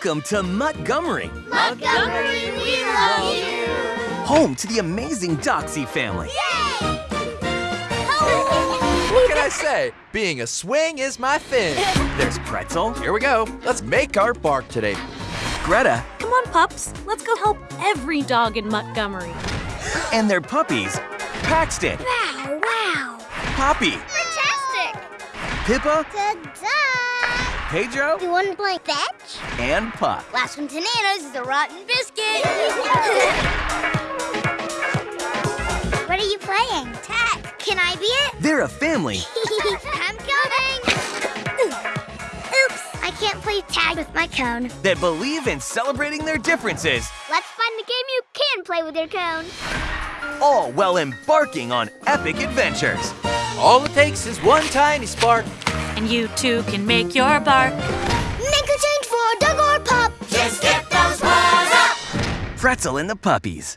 Welcome to Montgomery, Montgomery, we love you! home to the amazing Doxy family. What can I say? Being a swing is my thing. There's Pretzel, Here we go. Let's make our bark today. Greta, Come on, pups. Let's go help every dog in Montgomery. and their puppies, Paxton, Wow, wow! Poppy, Fantastic! Pippa, Ta-da! Pedro, You want to play fetch? and Puck. Last one to Nano's is a rotten biscuit. what are you playing? Tag. Can I be it? They're a family I'm coming. Oops, I can't play tag with my cone. that believe in celebrating their differences, Let's find the game you can play with your cone. all while embarking on epic adventures. All it takes is one tiny spark. And you too can make your bark. Make a change for a dog or pup. Just get those paws up. Pretzel and the puppies.